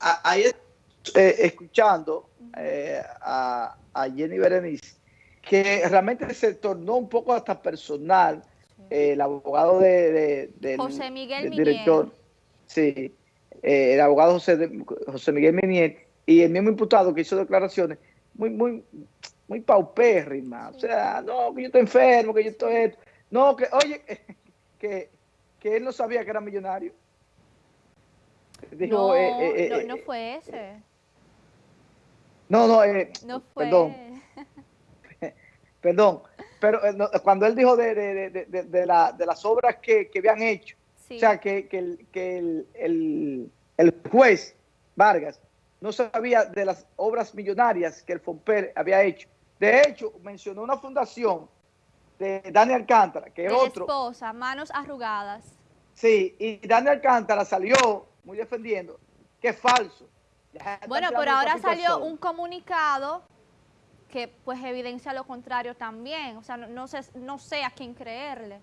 ahí eh, escuchando eh, a, Jenny Berenice, que realmente se tornó un poco hasta personal eh, el abogado de, José Miguel director, sí, el abogado José, José Miguel Minier y el mismo imputado que hizo declaraciones muy, muy, muy paupérrimas. O sea, no, que yo estoy enfermo, que yo estoy esto. No, que, oye, que, que él no sabía que era millonario. No, no, fue ese. No, no, eh, no fue. perdón. perdón, pero eh, cuando él dijo de, de, de, de la, las obras que, que habían hecho, o sea, que, que, el, que el, el, juez Vargas no sabía de las obras millonarias que el FOMPER había hecho. De hecho, mencionó una fundación de Dani Alcántara, que es otro. esposa, manos arrugadas. Sí, y Dani Alcántara salió muy defendiendo que es falso bueno, pero ahora salió un comunicado que pues evidencia lo contrario también. O sea, no, sé, no sé a quién creerle.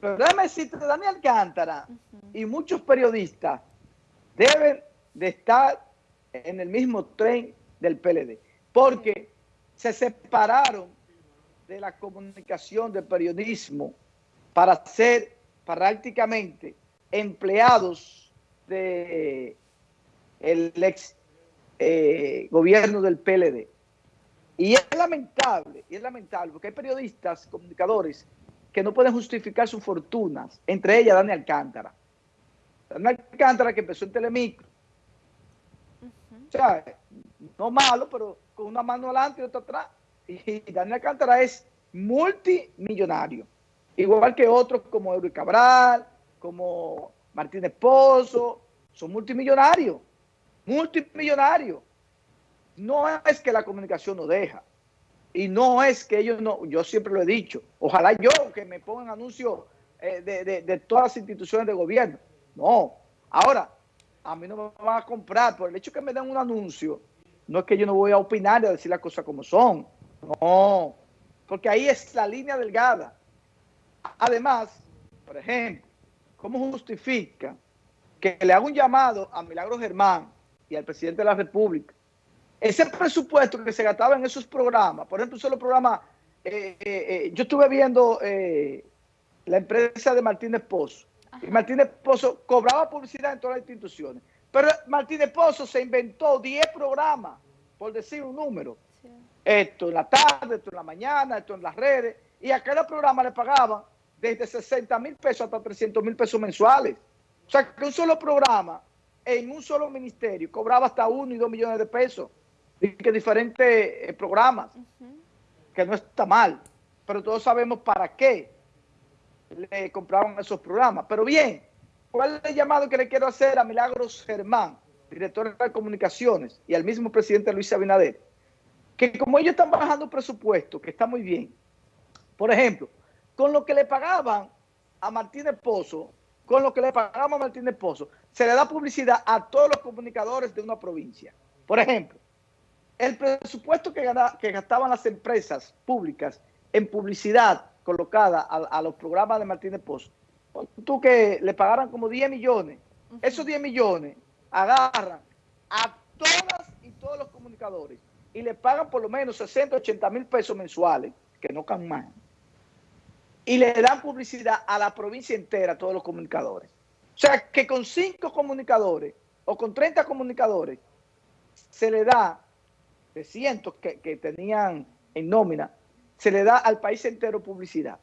Pero déjame decirte, Daniel Cántara y muchos periodistas deben de estar en el mismo tren del PLD. Porque se separaron de la comunicación, del periodismo, para ser prácticamente empleados de el ex eh, gobierno del PLD. Y es lamentable, y es lamentable, porque hay periodistas, comunicadores, que no pueden justificar sus fortunas, entre ellas Dani Alcántara. Dani Alcántara que empezó en Telemicro. O sea, no malo, pero con una mano adelante y otra atrás. Y Dani Alcántara es multimillonario. Igual que otros como Eury Cabral, como Martínez Pozo, son multimillonarios multimillonario. No es que la comunicación no deja. Y no es que ellos no, yo siempre lo he dicho, ojalá yo que me pongan anuncios eh, de, todas las instituciones de gobierno. No. Ahora, a mí no me van a comprar por el hecho que me den un anuncio. No es que yo no voy a opinar y a decir las cosas como son. No. Porque ahí es la línea delgada. Además, por ejemplo, ¿cómo justifica que le haga un llamado a Milagro Germán y al presidente de la República. Ese presupuesto que se gastaba en esos programas, por ejemplo, solo programa, eh, eh, eh, yo estuve viendo la empresa de Martínez Pozo, y Martínez Pozo cobraba publicidad en todas las instituciones, pero Martínez Pozo se inventó 10 programas, por decir un número. Esto en la tarde, esto en la mañana, esto en las redes, y a cada programa le pagaban desde 60 mil pesos hasta 300 mil pesos mensuales. O sea, que un solo programa en un solo ministerio cobraba hasta uno y dos millones de pesos. Y que diferentes eh, programas, que no está mal, pero todos sabemos para qué le compraban esos programas. Pero bien, ¿cuál es el llamado que le quiero hacer a Milagros Germán, director de comunicaciones, y al mismo presidente Luis Abinader? Que como ellos están bajando presupuesto, que está muy bien, por ejemplo, con lo que le pagaban a Martínez Pozo, con lo que le pagamos a Martínez Pozo, se le da publicidad a todos los comunicadores de una provincia. Por ejemplo, el presupuesto que, gastaban las empresas públicas en publicidad colocada a, los programas de Martínez Pozo, tú que le pagaran como 10 millones, esos 10 millones agarran a todas y todos los comunicadores y le pagan por lo menos 60, 80 mil pesos mensuales, que no can más y le dan publicidad a la provincia entera, a todos los comunicadores. O sea, que con cinco comunicadores o con 30 comunicadores se le da, de cientos que, tenían en nómina, se le da al país entero publicidad.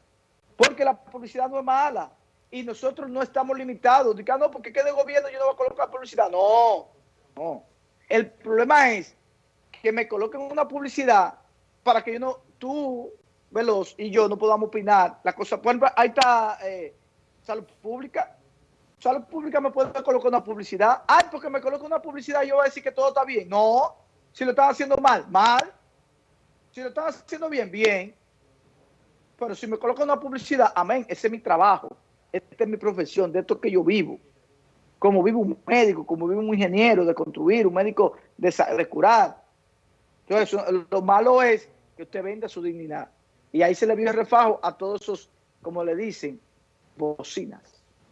Porque la publicidad no es mala y nosotros no estamos limitados. Digan, no, porque quede gobierno yo no voy a colocar publicidad. No, no. El problema es que me coloquen una publicidad para que yo no, tú Veloz y yo no podamos opinar la cosa. Por ahí está eh, Salud Pública. Salud Pública me puede colocar una publicidad. Ay, porque me coloca una publicidad yo voy a decir que todo está bien. No, si lo están haciendo mal, mal. Si lo están haciendo bien, bien. Pero si me colocan una publicidad, amén, ese es mi trabajo. Esta es mi profesión, de esto que yo vivo. Como vive un médico, como vive un ingeniero de construir, un médico de, de curar. Entonces, lo malo es que usted venda su dignidad. Y ahí se le vio el refajo a todos esos, como le dicen, bocinas.